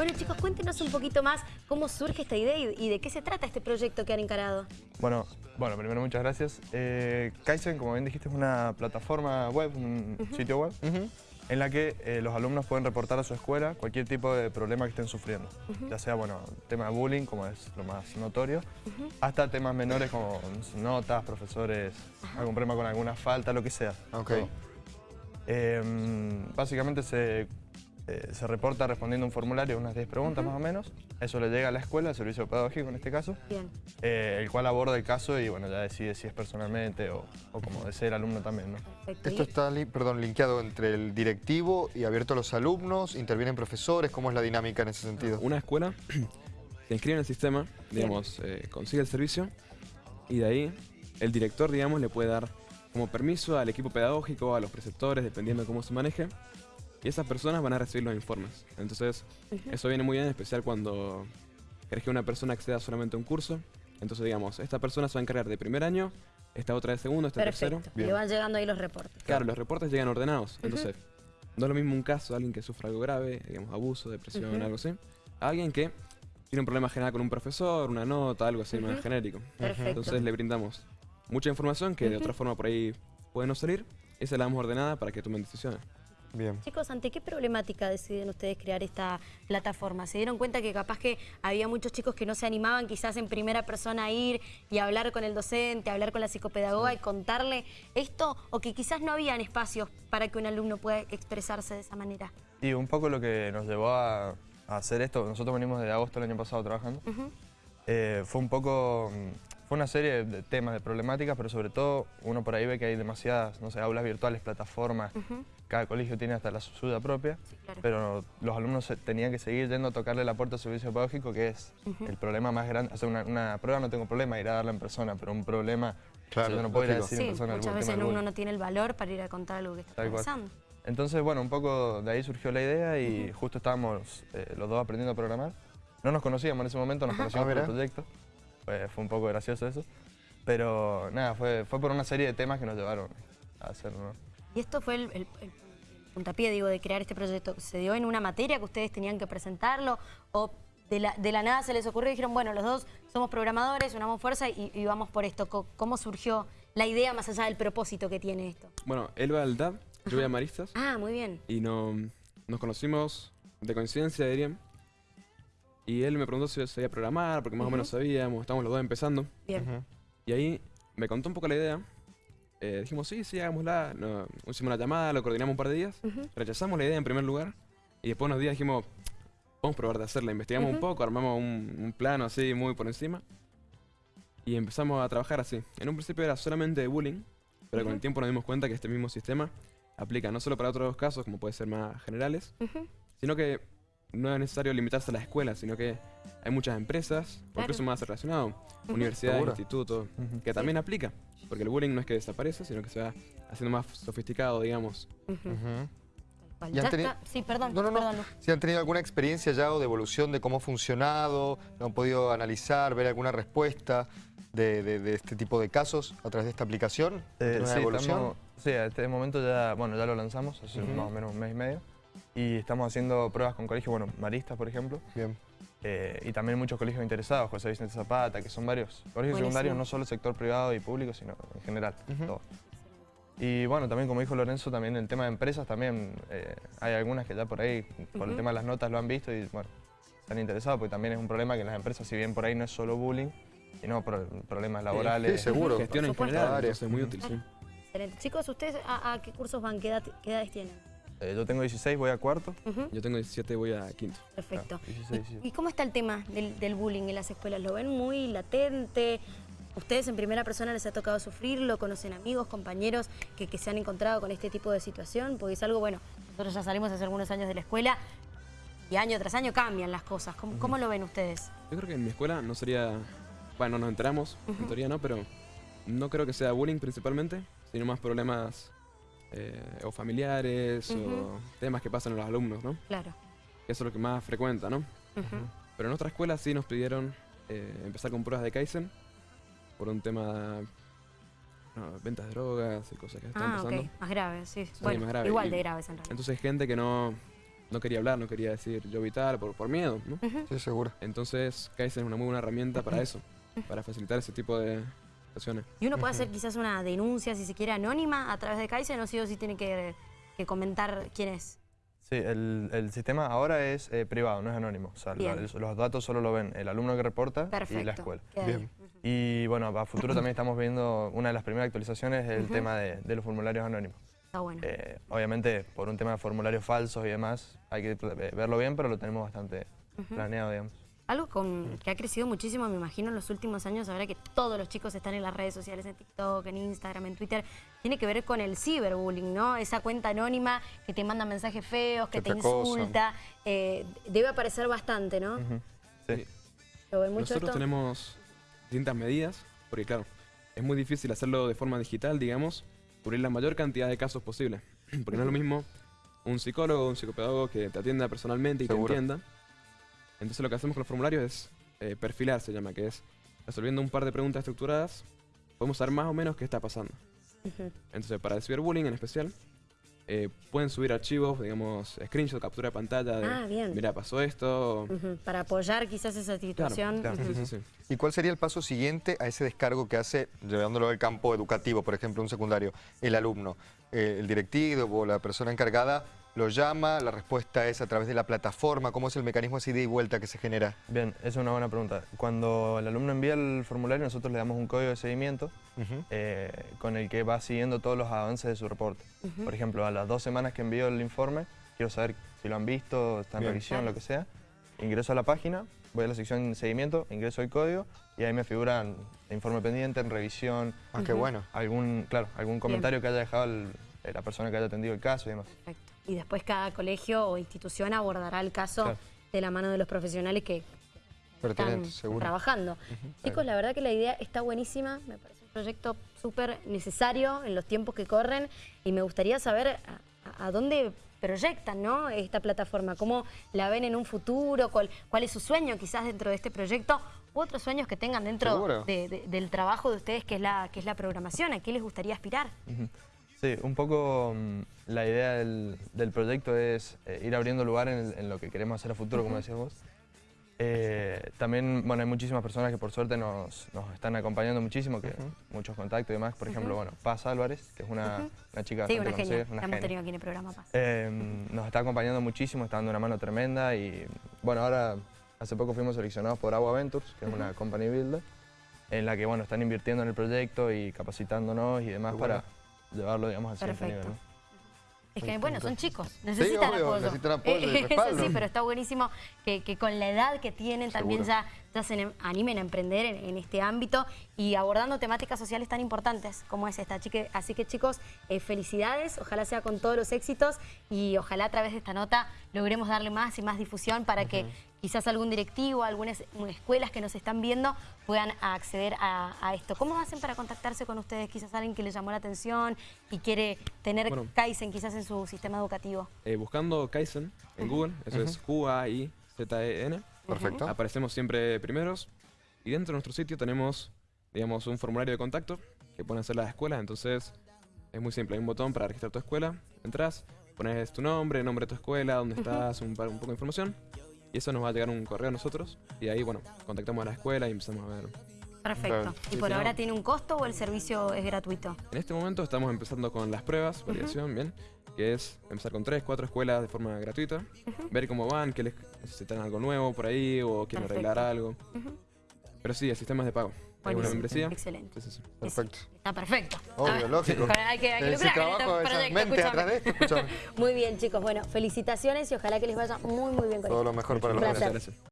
Bueno chicos, cuéntenos un poquito más cómo surge esta idea y, de qué se trata este proyecto que han encarado. Bueno, bueno primero muchas gracias. Eh, Kaizen, como bien dijiste, es una plataforma web, un sitio web, en la que eh, los alumnos pueden reportar a su escuela cualquier tipo de problema que estén sufriendo. Ya sea, bueno, tema de bullying, como es lo más notorio, hasta temas menores como notas, profesores, algún problema con alguna falta, lo que sea. Okay. Em, básicamente se, eh, se reporta respondiendo un formulario, unas 10 preguntas más o menos. Eso le llega a la escuela, al servicio pedagógico en este caso. Eh, el cual aborda el caso y bueno, ya decide si es personalmente o, como desea el alumno también. ¿no? Esto está perdón, linkeado entre el directivo y abierto a los alumnos, intervienen profesores, ¿cómo es la dinámica en ese sentido? Una escuela se inscribe en el sistema, digamos, eh, consigue el servicio y de ahí el director, digamos, le puede dar como permiso al equipo pedagógico, a los preceptores, dependiendo de cómo se maneje. Y esas personas van a recibir los informes. Entonces, eso viene muy bien, en especial cuando querés que una persona acceda solamente a un curso. Entonces, digamos, esta persona se va a encargar de primer año, esta otra de segundo, esta de tercero. Y van llegando ahí los reportes. Claro, los reportes llegan ordenados. Entonces, no es lo mismo un caso de alguien que sufra algo grave, digamos, abuso, depresión, algo así, a alguien que tiene un problema general con un profesor, una nota, algo así más genérico. Entonces le brindamos mucha información que de otra forma por ahí puede no salir y se la damos ordenada para que tomen decisiones. Bien. Chicos, ¿ante qué problemática deciden ustedes crear esta plataforma? ¿Se dieron cuenta que capaz que había muchos chicos que no se animaban quizás en primera persona a ir y hablar con el docente, hablar con la psicopedagoga y contarle esto? ¿O que quizás no habían espacios para que un alumno pueda expresarse de esa manera? Y un poco lo que nos llevó a, hacer esto, nosotros venimos de agosto del año pasado trabajando, eh, fue un poco fue una serie de temas, de problemáticas, pero sobre todo uno por ahí ve que hay demasiadas, no sé, aulas virtuales, plataformas. Cada colegio tiene hasta la suya propia, pero los alumnos tenían que seguir yendo a tocarle la puerta al servicio pedagógico, que es el problema más grande. Hacer una, prueba no tengo problema, ir a darla en persona, pero un problema claro, yo no puedo ir a decir en persona. muchas veces uno no tiene el valor para ir a contar algo que está pasando. Entonces, bueno, un poco de ahí surgió la idea y justo estábamos eh, los dos aprendiendo a programar. No nos conocíamos en ese momento, nos conocíamos por el proyecto fue, un poco gracioso eso. Pero nada, fue, fue por una serie de temas que nos llevaron a hacerlo. ¿Y esto fue el, puntapié, digo, de crear este proyecto? ¿Se dio en una materia que ustedes tenían que presentarlo? ¿O de la, de la nada se les ocurrió y dijeron, bueno, los dos somos programadores, unamos fuerza y, vamos por esto? ¿Cómo surgió la idea más allá del propósito que tiene esto? Bueno, él va al DAB, yo voy a Maristas. Ah, muy bien. Y no, nos conocimos de coincidencia, dirían. Y él me preguntó si sabía programar, porque más o menos sabíamos, estábamos los dos empezando. Bien. Y ahí me contó un poco la idea. Eh, dijimos, sí, sí, hagámosla. hicimos una llamada, lo coordinamos un par de días. Rechazamos la idea en primer lugar. Y después unos días dijimos, vamos a probar de hacerla. Investigamos un poco, armamos un, plano así, muy por encima. Y empezamos a trabajar así. En un principio era solamente de bullying, pero con el tiempo nos dimos cuenta que este mismo sistema aplica no solo para otros casos, como puede ser más generales, sino que no es necesario limitarse a la escuela, sino que hay muchas empresas, porque eso más relacionado, universidades, institutos, que también aplica. Porque el bullying no es que desaparece, sino que se va haciendo más sofisticado, digamos. Sí, perdón, no, no, no. Si han tenido alguna experiencia ya o de evolución de cómo ha funcionado, lo han podido analizar, ver alguna respuesta de, este tipo de casos a través de esta aplicación. Eh, sí, evolución? sí, a este momento ya, bueno, ya lo lanzamos hace más o menos un mes y medio. Y estamos haciendo pruebas con colegios, bueno, Maristas, por ejemplo. Bien. Eh, y también muchos colegios interesados, José Vicente Zapata, que son varios colegios secundarios, no solo el sector privado y público, sino en general, Y bueno, también como dijo Lorenzo, también el tema de empresas, también eh, hay algunas que ya por ahí, por el tema de las notas, lo han visto y bueno, están interesados, porque también es un problema que en las empresas, si bien por ahí no es solo bullying, sino problemas laborales. Sí, seguro. Gestión en general, es muy útil, sí. Excelente. Chicos, ¿ustedes a, qué cursos van? ¿Qué, ¿Qué edades tienen? Eh, yo tengo 16, voy a cuarto. Yo tengo 17, voy a quinto. Perfecto. Ah, ¿Y, cómo está el tema del, bullying en las escuelas? ¿Lo ven muy latente? ¿Ustedes en primera persona les ha tocado sufrirlo? ¿Conocen amigos, compañeros que, se han encontrado con este tipo de situación? Porque es algo, bueno, nosotros ya salimos hace algunos años de la escuela y año tras año cambian las cosas. ¿Cómo, lo ven ustedes? Yo creo que en mi escuela no sería... Bueno, nos enteramos, en teoría no, pero no creo que sea bullying principalmente, sino más problemas eh, o familiares o temas que pasan en los alumnos, ¿no? Claro. Eso es lo que más frecuenta, ¿no? Pero en otra escuela sí nos pidieron eh, empezar con pruebas de Kaizen por un tema no, ventas de drogas y cosas que están ah, pasando. más graves, sí. bueno, igual de graves en realidad. Entonces gente que no, no quería hablar, no quería decir yo vital por, por miedo, ¿no? Sí, seguro. Entonces Kaizen es una muy buena herramienta para eso, para facilitar ese tipo de situaciones. Y uno puede hacer quizás una denuncia, si se quiere, anónima a través de Kaizen, no o sí tiene que, que comentar quién es. Sí, el, el sistema ahora es eh, privado, no es anónimo. O sea, los, los datos solo lo ven el alumno que reporta Perfecto. y la escuela. Bien. Y bueno, a futuro también estamos viendo una de las primeras actualizaciones, el tema de, de los formularios anónimos. Está bueno. Eh, obviamente, por un tema de formularios falsos y demás, hay que eh, verlo bien, pero lo tenemos bastante planeado, digamos. Algo con, que ha crecido muchísimo, me imagino, en los últimos años, ahora que todos los chicos están en las redes sociales, en TikTok, en Instagram, en Twitter, tiene que ver con el ciberbullying, ¿no? Esa cuenta anónima que te manda mensajes feos, que, Que te, insulta. eh, debe aparecer bastante, ¿no? Sí. ¿Lo ven mucho Nosotros esto? tenemos distintas medidas, porque claro, es muy difícil hacerlo de forma digital, digamos, cubrir la mayor cantidad de casos posible. Porque no es lo mismo un psicólogo o un psicopedagogo que te atienda personalmente y Seguro. te entienda. Entonces lo que hacemos con los formularios es eh, perfilar, se llama, que es resolviendo un par de preguntas estructuradas, podemos saber más o menos qué está pasando. Entonces, para el ciberbullying en especial, eh, pueden subir archivos, digamos, screenshot, captura de pantalla de, Ah, bien. mira, pasó esto. Ujú, Para apoyar quizás esa Claro, situación. claro. Ujú. Sí, sí, sí. ¿Y cuál sería el paso siguiente a ese descargo que hace, llevándolo al campo educativo, por ejemplo, un secundario, el alumno? Eh, el directivo o la persona encargada lo llama, la respuesta es a través de la plataforma, ¿cómo es el mecanismo así de ida y vuelta que se genera? Bien, esa es una buena pregunta. Cuando el alumno envía el formulario, nosotros le damos un código de seguimiento eh, con el que va siguiendo todos los avances de su reporte. Por ejemplo, a las dos semanas que envío el informe, quiero saber si lo han visto, está en Bien. revisión, lo que sea. Ingreso a la página, voy a la sección de seguimiento, ingreso el código y ahí me figuran informe pendiente, en revisión, Ah, qué bueno. algún, claro, algún comentario que haya dejado el- la persona que haya atendido el caso y demás. Perfecto. Y después cada colegio o institución abordará el caso Claro. de la mano de los profesionales que están seguro. trabajando. Chicos, la verdad que la idea está buenísima, me parece un proyecto súper necesario en los tiempos que corren y me gustaría saber a, a dónde proyectan ¿no? esta plataforma, cómo la ven en un futuro, cuál, cuál es su sueño quizás dentro de este proyecto u otros sueños que tengan dentro Seguro. de- de- del trabajo de ustedes que es, la, que es la programación, a qué les gustaría aspirar. Sí, un poco mm, la idea del, del proyecto es eh, ir abriendo lugar en, el- en lo que queremos hacer a futuro, como decías vos. Eh, también, bueno, hay muchísimas personas que por suerte nos, nos están acompañando muchísimo, que muchos contactos y demás. Por ejemplo, bueno, Paz Álvarez, que es una, una chica Sí, una conocida, una hemos tenido aquí en el programa Paz. Eh, nos está acompañando muchísimo, está dando una mano tremenda y bueno, ahora hace poco fuimos seleccionados por Agua Ventures, que es una company builder, en la que bueno, están invirtiendo en el proyecto y capacitándonos y demás bueno. para llevarlo digamos al siguiente Perfecto. nivel. ¿no? Es que, bueno, son chicos, necesitan obvio, apoyo. necesitan apoyo y Eso respaldo. sí, pero está buenísimo que, que con la edad que tienen también Seguro. ya, ya se animen a emprender en, en este ámbito y abordando temáticas sociales tan importantes como es esta. Chique- Así que chicos, eh, felicidades, ojalá sea con todos los éxitos y ojalá a través de esta nota logremos darle más y más difusión para que quizás algún directivo, algunas escuelas que nos están viendo puedan acceder a, a esto. ¿Cómo hacen para contactarse con ustedes? Quizás alguien que les llamó la atención y quiere tener Bueno. Kaizen quizás en su sistema educativo. Eh, buscando Kaizen en Google, eso es Q-A-I-Z-E-N. Perfecto. Aparecemos siempre primeros. Y dentro de nuestro sitio tenemos, digamos, un formulario de contacto que pueden hacer las escuelas. Entonces, es muy simple. Hay un botón para registrar tu escuela. Entras, pones tu nombre, nombre de tu escuela, dónde estás, un, par- un poco de información. Y eso nos va a llegar un correo a nosotros. Y ahí, bueno, contactamos a la escuela y empezamos a ver. Perfecto. Claro. ¿Y Sí, por sí, ahora no. tiene un costo o el servicio es gratuito? En este momento estamos empezando con las pruebas, validación, bien, que es empezar con tres, cuatro escuelas de forma gratuita, ver cómo van, que les necesitan algo nuevo por ahí o quieren Perfecto. arreglar algo. Pero sí, el sistema es de pago. Una membresía. Excelente. Perfecto. Está perfecto. Obvio, lógico. Hay que, hay que Ese lucrar con trabajo, este esas proyecto, mentes escúchame. atrás de esto, escúchame. Muy bien, chicos. Bueno, felicitaciones y ojalá que les vaya muy, muy bien con Todo esto. lo mejor para los gracias.